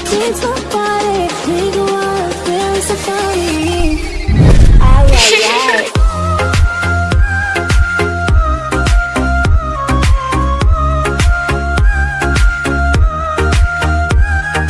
It's my body.